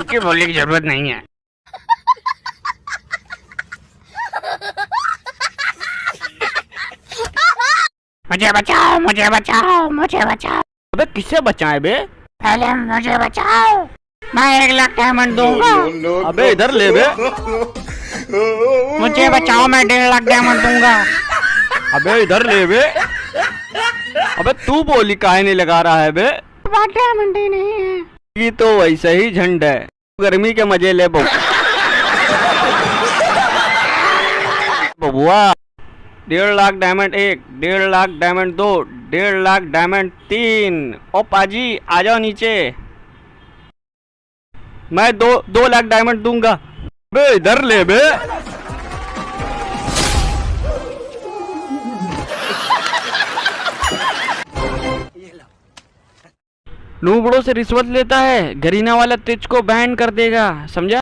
बोलने की ज़रूरत नहीं है। मुझे बचाओ मुझे बचाओ मुझे बचाओ। अबे किससे बचाए बे? पहले मुझे बचाओ। मैं एक लाख डायमंड दूँगा। अबे इधर ले बे। मुझे बचाओ मैं डेढ़ लाख डायमंड दूँगा। अबे इधर ले बे। अबे तू बोली काहे नहीं लगा रहा है बे? डायमंड ही नहीं है। ये तो वैसे ही झंड है। गर्मी के मज़े ले बबु। बबुआ, डेढ़ लाख डायमंड एक, डेढ़ लाख डायमंड दो, डेढ़ लाख डायमंड तीन। ओ पाजी, आ जाओ नीचे। मैं दो दो लाख डायमंड दूँगा। बे, इधर ले बे। नूबड़ों से रिश्वत लेता है गरीना वाला तिज को बैन कर देगा समझा?